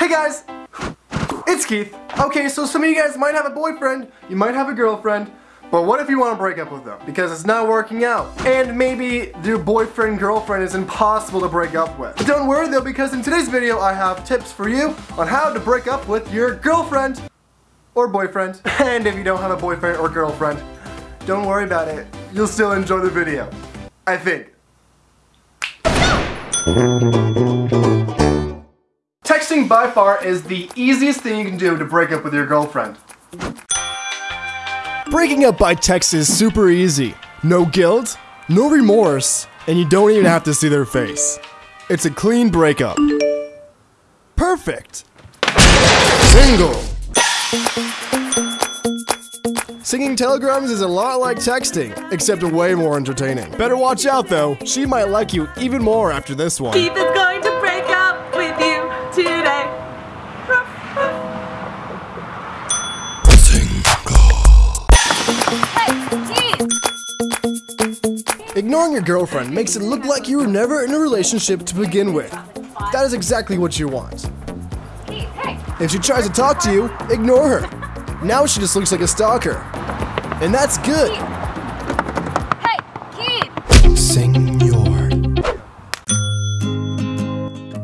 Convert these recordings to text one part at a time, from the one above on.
Hey guys, it's Keith. Okay, so some of you guys might have a boyfriend, you might have a girlfriend, but what if you want to break up with them? Because it's not working out. And maybe your boyfriend, girlfriend is impossible to break up with. But don't worry though, because in today's video I have tips for you on how to break up with your girlfriend or boyfriend. And if you don't have a boyfriend or girlfriend, don't worry about it. You'll still enjoy the video. I think. Texting by far is the easiest thing you can do to break up with your girlfriend. Breaking up by text is super easy. No guilt, no remorse, and you don't even have to see their face. It's a clean breakup. Perfect. Single. Singing telegrams is a lot like texting, except way more entertaining. Better watch out though, she might like you even more after this one. Ignoring your girlfriend makes it look like you were never in a relationship to begin with. That is exactly what you want. If she tries to talk to you, ignore her. Now she just looks like a stalker. And that's good. Hey, Keith! Senor.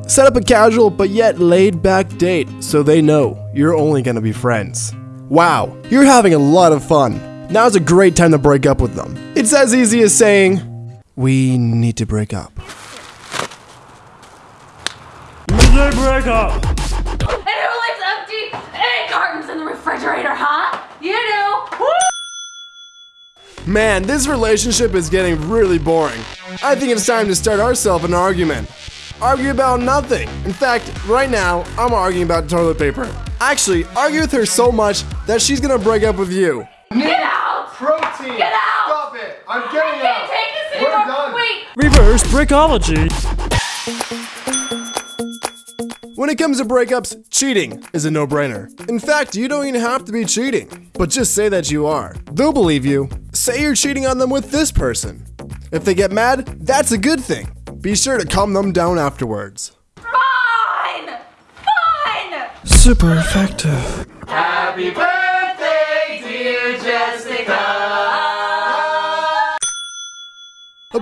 Set up a casual but yet laid back date so they know you're only gonna be friends. Wow, you're having a lot of fun. Now's a great time to break up with them. It's as easy as saying, We need to break up. They break up. And who leaves empty egg cartons in the refrigerator, huh? You do. Woo! Man, this relationship is getting really boring. I think it's time to start ourselves an argument. Argue about nothing. In fact, right now, I'm arguing about toilet paper. Actually, argue with her so much that she's gonna break up with you. Get out! Protein! Get out! Stop it! I'm I getting can't out! take this We're anymore. done. Wait. Reverse breakology. When it comes to breakups, cheating is a no-brainer. In fact, you don't even have to be cheating. But just say that you are. They'll believe you. Say you're cheating on them with this person. If they get mad, that's a good thing. Be sure to calm them down afterwards. Fine. Fine. Super effective. Happy birthday,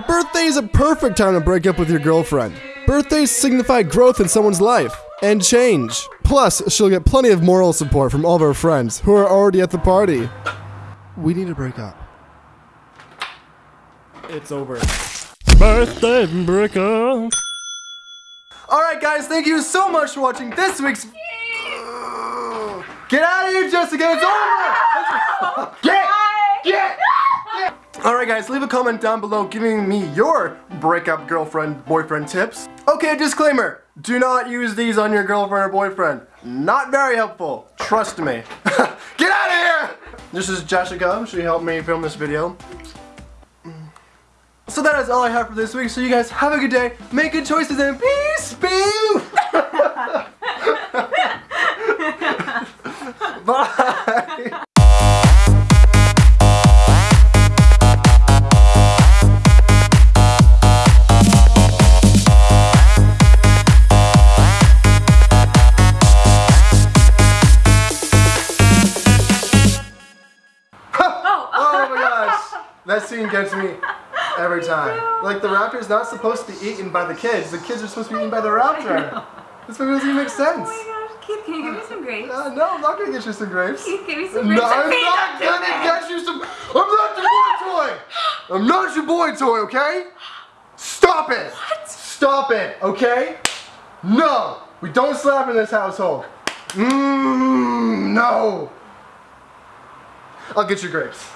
birthday is a perfect time to break up with your girlfriend. Birthdays signify growth in someone's life and change. Plus, she'll get plenty of moral support from all of her friends who are already at the party. We need to break up. It's over. Birthday breakup. Alright, guys, thank you so much for watching this week's. Get out of here, Jessica! It's over! Get! Get! Alright, guys, leave a comment down below giving me your breakup girlfriend boyfriend tips. Okay, disclaimer do not use these on your girlfriend or boyfriend. Not very helpful. Trust me. Get out of here! This is Jessica. She helped me film this video. So that is all I have for this week. So you guys have a good day, make good choices, and peace be. Bye. That scene gets me every time. Like the raptor's not supposed to be eaten by the kids. The kids are supposed to be eaten by the raptor. This movie doesn't even make sense. Oh my gosh, Keith, can you give me some grapes? Uh, no, I'm not gonna get you some grapes. Keith, give me some No, grapes. I'm not gonna get you some. I'm not your boy toy. I'm not your boy toy, okay? Stop it. What? Stop it, okay? No, we don't slap in this household. Mmm, no. I'll get you grapes.